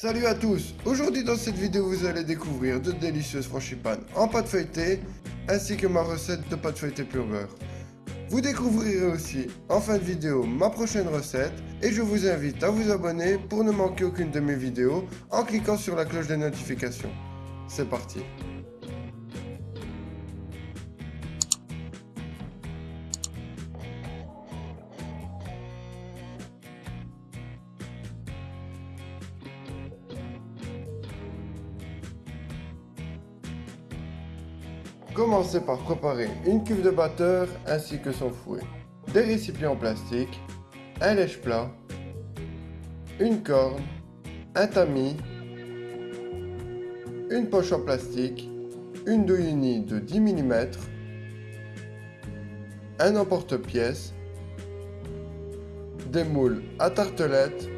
Salut à tous Aujourd'hui dans cette vidéo vous allez découvrir de délicieuses frangipanes en pâte feuilletée ainsi que ma recette de pâte feuilletée pur beurre. Vous découvrirez aussi en fin de vidéo ma prochaine recette et je vous invite à vous abonner pour ne manquer aucune de mes vidéos en cliquant sur la cloche des notifications. C'est parti Commencez par préparer une cuve de batteur ainsi que son fouet, des récipients en plastique, un lèche plat, une corne, un tamis, une poche en plastique, une douille unie de 10 mm, un emporte-pièce, des moules à tartelette,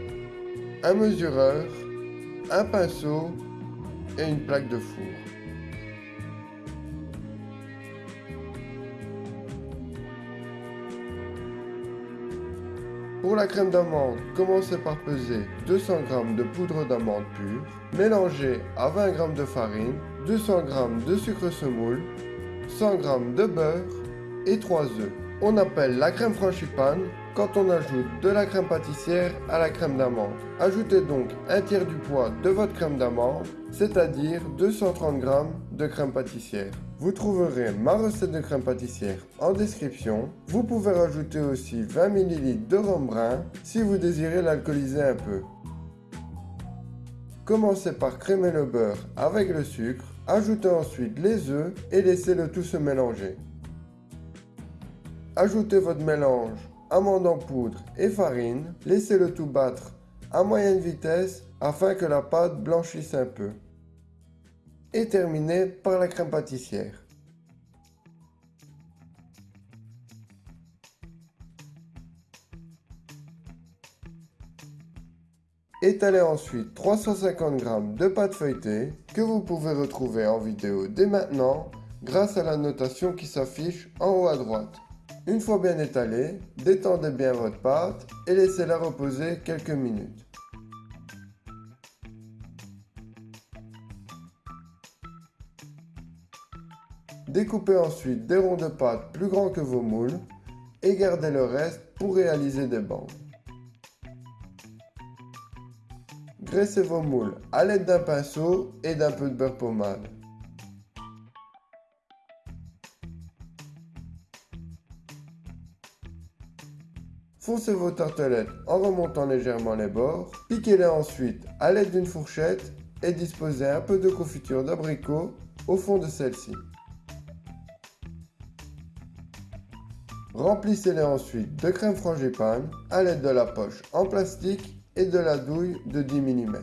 un mesureur, un pinceau et une plaque de four. Pour la crème d'amande, commencez par peser 200 g de poudre d'amande pure, mélangez à 20 g de farine, 200 g de sucre semoule, 100 g de beurre et 3 œufs. On appelle la crème frangipane quand on ajoute de la crème pâtissière à la crème d'amande. Ajoutez donc un tiers du poids de votre crème d'amande, c'est-à-dire 230 g de crème pâtissière. Vous trouverez ma recette de crème pâtissière en description. Vous pouvez rajouter aussi 20 ml de rhum brun si vous désirez l'alcooliser un peu. Commencez par crémer le beurre avec le sucre, ajoutez ensuite les œufs et laissez le tout se mélanger. Ajoutez votre mélange amande en poudre et farine, laissez le tout battre à moyenne vitesse afin que la pâte blanchisse un peu et terminer par la crème pâtissière. Étalez ensuite 350 g de pâte feuilletée que vous pouvez retrouver en vidéo dès maintenant grâce à la notation qui s'affiche en haut à droite. Une fois bien étalée, détendez bien votre pâte et laissez-la reposer quelques minutes. Découpez ensuite des ronds de pâte plus grands que vos moules et gardez le reste pour réaliser des bandes. Graissez vos moules à l'aide d'un pinceau et d'un peu de beurre pommade. Foncez vos tartelettes en remontant légèrement les bords. Piquez-les ensuite à l'aide d'une fourchette et disposez un peu de confiture d'abricot au fond de celle-ci. Remplissez-les ensuite de crème frangipane à l'aide de la poche en plastique et de la douille de 10 mm.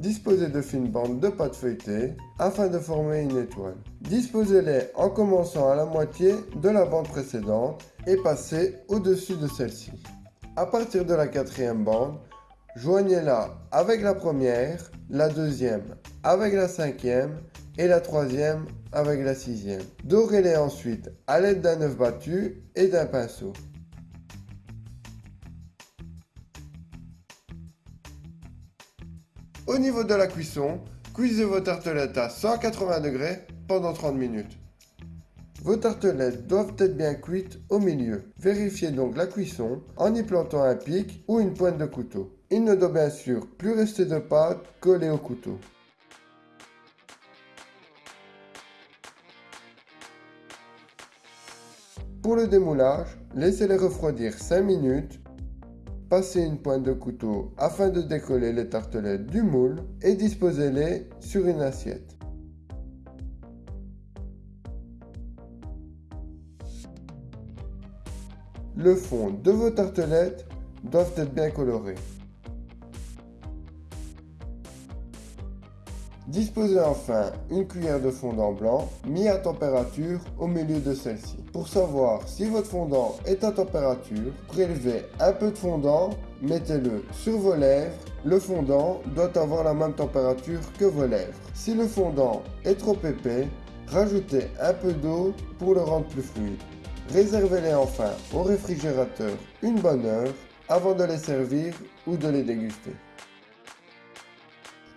Disposez de fines bandes de pâte feuilletée afin de former une étoile. Disposez-les en commençant à la moitié de la bande précédente et passez au-dessus de celle-ci. À partir de la quatrième bande, joignez-la avec la première, la deuxième avec la cinquième et la troisième avec la sixième. Dorez-les ensuite à l'aide d'un œuf battu et d'un pinceau. Au niveau de la cuisson, cuisez vos tartelettes à 180 degrés pendant 30 minutes. Vos tartelettes doivent être bien cuites au milieu. Vérifiez donc la cuisson en y plantant un pic ou une pointe de couteau. Il ne doit bien sûr plus rester de pâte collée au couteau. Pour le démoulage, laissez-les refroidir 5 minutes. Passez une pointe de couteau afin de décoller les tartelettes du moule et disposez-les sur une assiette. Le fond de vos tartelettes doivent être bien colorés. Disposez enfin une cuillère de fondant blanc mis à température au milieu de celle-ci. Pour savoir si votre fondant est à température, prélevez un peu de fondant, mettez-le sur vos lèvres. Le fondant doit avoir la même température que vos lèvres. Si le fondant est trop épais, rajoutez un peu d'eau pour le rendre plus fluide. Réservez-les enfin au réfrigérateur une bonne heure avant de les servir ou de les déguster.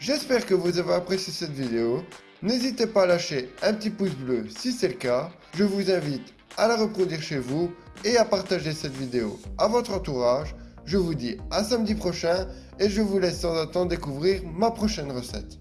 J'espère que vous avez apprécié cette vidéo. N'hésitez pas à lâcher un petit pouce bleu si c'est le cas. Je vous invite à la reproduire chez vous et à partager cette vidéo à votre entourage. Je vous dis à samedi prochain et je vous laisse sans attendre découvrir ma prochaine recette.